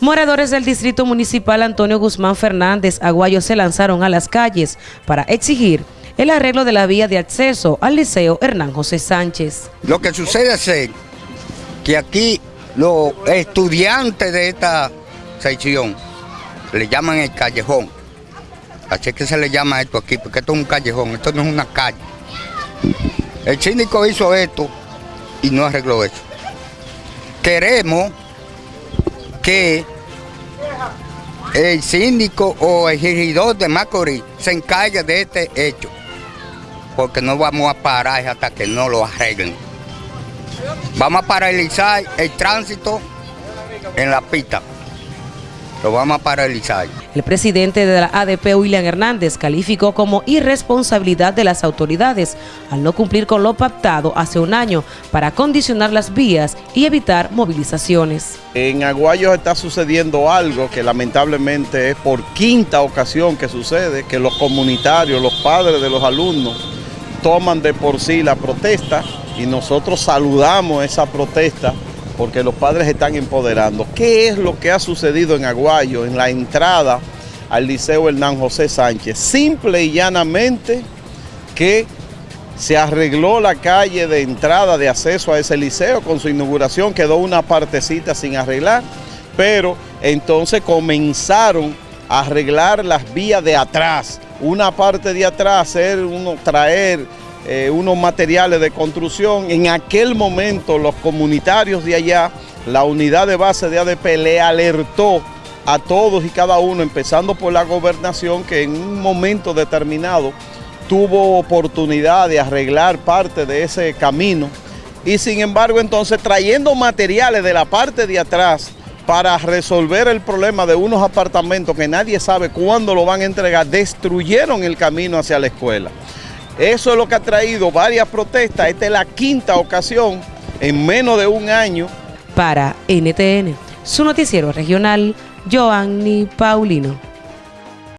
Moradores del Distrito Municipal Antonio Guzmán Fernández Aguayo se lanzaron a las calles para exigir el arreglo de la vía de acceso al Liceo Hernán José Sánchez. Lo que sucede es que aquí los estudiantes de esta sección le llaman el callejón. Así que se le llama esto aquí, porque esto es un callejón, esto no es una calle. El síndico hizo esto y no arregló eso. Queremos que el síndico o el regidor de Macorís se encargue de este hecho, porque no vamos a parar hasta que no lo arreglen. Vamos a paralizar el tránsito en la pista lo vamos a paralizar. El presidente de la ADP, William Hernández, calificó como irresponsabilidad de las autoridades al no cumplir con lo pactado hace un año para condicionar las vías y evitar movilizaciones. En Aguayo está sucediendo algo que lamentablemente es por quinta ocasión que sucede, que los comunitarios, los padres de los alumnos, toman de por sí la protesta y nosotros saludamos esa protesta porque los padres están empoderando. ¿Qué es lo que ha sucedido en Aguayo, en la entrada al Liceo Hernán José Sánchez? Simple y llanamente que se arregló la calle de entrada de acceso a ese liceo con su inauguración, quedó una partecita sin arreglar, pero entonces comenzaron a arreglar las vías de atrás, una parte de atrás, hacer uno, traer eh, unos materiales de construcción. En aquel momento los comunitarios de allá, la unidad de base de ADP le alertó a todos y cada uno, empezando por la gobernación, que en un momento determinado tuvo oportunidad de arreglar parte de ese camino y sin embargo entonces trayendo materiales de la parte de atrás para resolver el problema de unos apartamentos que nadie sabe cuándo lo van a entregar, destruyeron el camino hacia la escuela. Eso es lo que ha traído varias protestas. Esta es la quinta ocasión en menos de un año. Para NTN, su noticiero regional, Joanny Paulino.